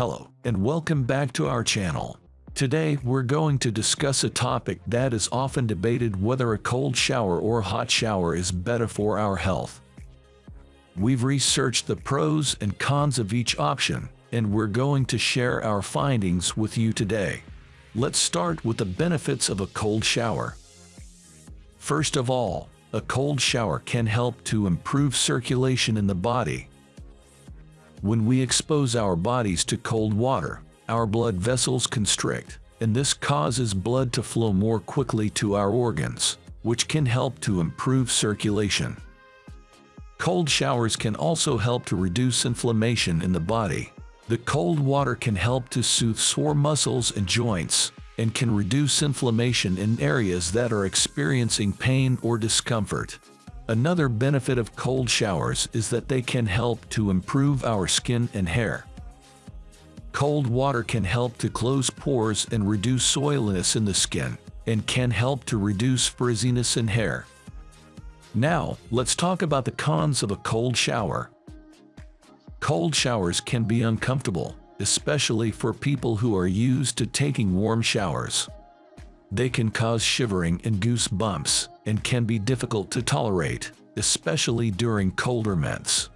Hello, and welcome back to our channel. Today, we're going to discuss a topic that is often debated whether a cold shower or hot shower is better for our health. We've researched the pros and cons of each option, and we're going to share our findings with you today. Let's start with the benefits of a cold shower. First of all, a cold shower can help to improve circulation in the body. When we expose our bodies to cold water, our blood vessels constrict, and this causes blood to flow more quickly to our organs, which can help to improve circulation. Cold showers can also help to reduce inflammation in the body. The cold water can help to soothe sore muscles and joints, and can reduce inflammation in areas that are experiencing pain or discomfort. Another benefit of cold showers is that they can help to improve our skin and hair. Cold water can help to close pores and reduce soiliness in the skin, and can help to reduce frizziness in hair. Now, let's talk about the cons of a cold shower. Cold showers can be uncomfortable, especially for people who are used to taking warm showers. They can cause shivering and goosebumps and can be difficult to tolerate, especially during colder months.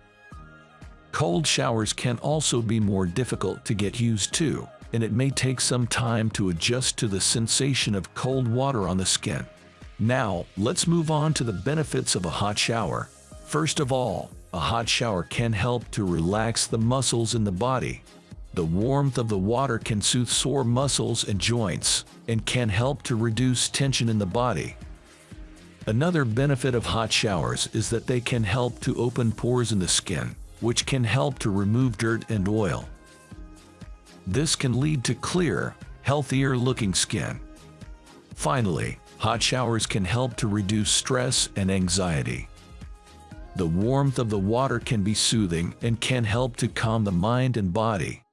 Cold showers can also be more difficult to get used to, and it may take some time to adjust to the sensation of cold water on the skin. Now, let's move on to the benefits of a hot shower. First of all, a hot shower can help to relax the muscles in the body, the warmth of the water can soothe sore muscles and joints, and can help to reduce tension in the body. Another benefit of hot showers is that they can help to open pores in the skin, which can help to remove dirt and oil. This can lead to clear, healthier looking skin. Finally, hot showers can help to reduce stress and anxiety. The warmth of the water can be soothing and can help to calm the mind and body.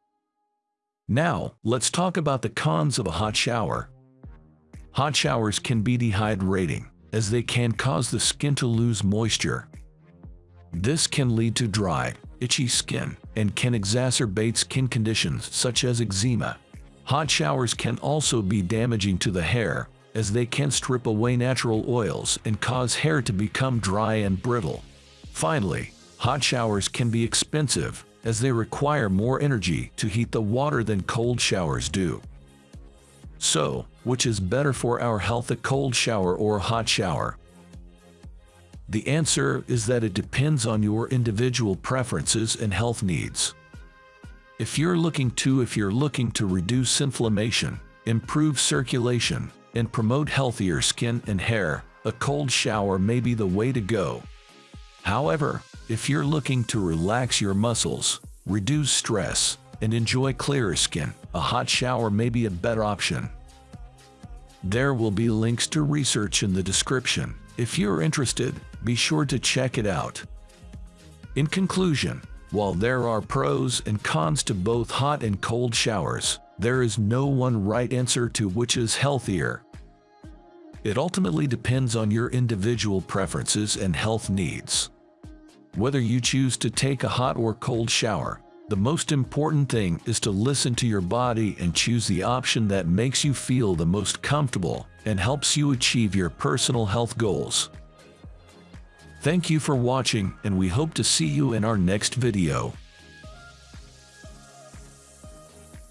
Now, let's talk about the cons of a hot shower. Hot showers can be dehydrating, as they can cause the skin to lose moisture. This can lead to dry, itchy skin, and can exacerbate skin conditions such as eczema. Hot showers can also be damaging to the hair, as they can strip away natural oils and cause hair to become dry and brittle. Finally, hot showers can be expensive, as they require more energy to heat the water than cold showers do. So, which is better for our health a cold shower or a hot shower? The answer is that it depends on your individual preferences and health needs. If you're looking to if you're looking to reduce inflammation, improve circulation, and promote healthier skin and hair, a cold shower may be the way to go. However, if you're looking to relax your muscles, reduce stress, and enjoy clearer skin, a hot shower may be a better option. There will be links to research in the description. If you're interested, be sure to check it out. In conclusion, while there are pros and cons to both hot and cold showers, there is no one right answer to which is healthier. It ultimately depends on your individual preferences and health needs. Whether you choose to take a hot or cold shower, the most important thing is to listen to your body and choose the option that makes you feel the most comfortable and helps you achieve your personal health goals. Thank you for watching and we hope to see you in our next video.